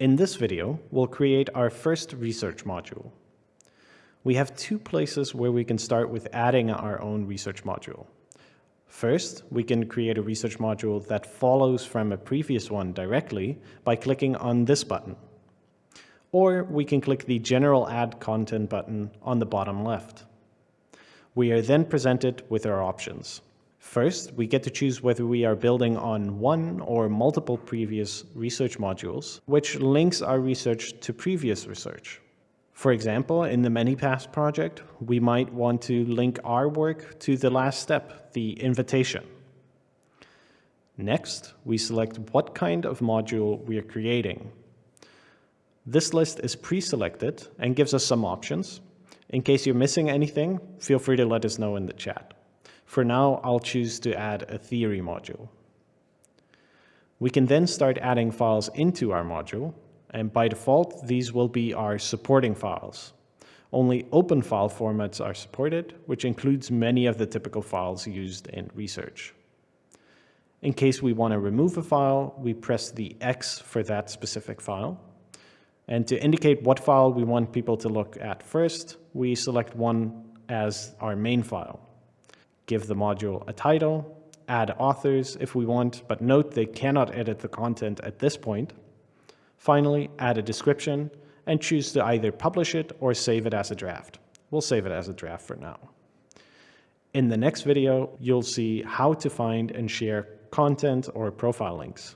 In this video, we'll create our first research module. We have two places where we can start with adding our own research module. First, we can create a research module that follows from a previous one directly by clicking on this button. Or we can click the General Add Content button on the bottom left. We are then presented with our options. First, we get to choose whether we are building on one or multiple previous research modules, which links our research to previous research. For example, in the ManyPass project, we might want to link our work to the last step, the invitation. Next, we select what kind of module we are creating. This list is pre-selected and gives us some options. In case you're missing anything, feel free to let us know in the chat. For now, I'll choose to add a theory module. We can then start adding files into our module, and by default, these will be our supporting files. Only open file formats are supported, which includes many of the typical files used in research. In case we want to remove a file, we press the X for that specific file. And to indicate what file we want people to look at first, we select one as our main file give the module a title, add authors if we want, but note they cannot edit the content at this point. Finally, add a description and choose to either publish it or save it as a draft. We'll save it as a draft for now. In the next video, you'll see how to find and share content or profile links.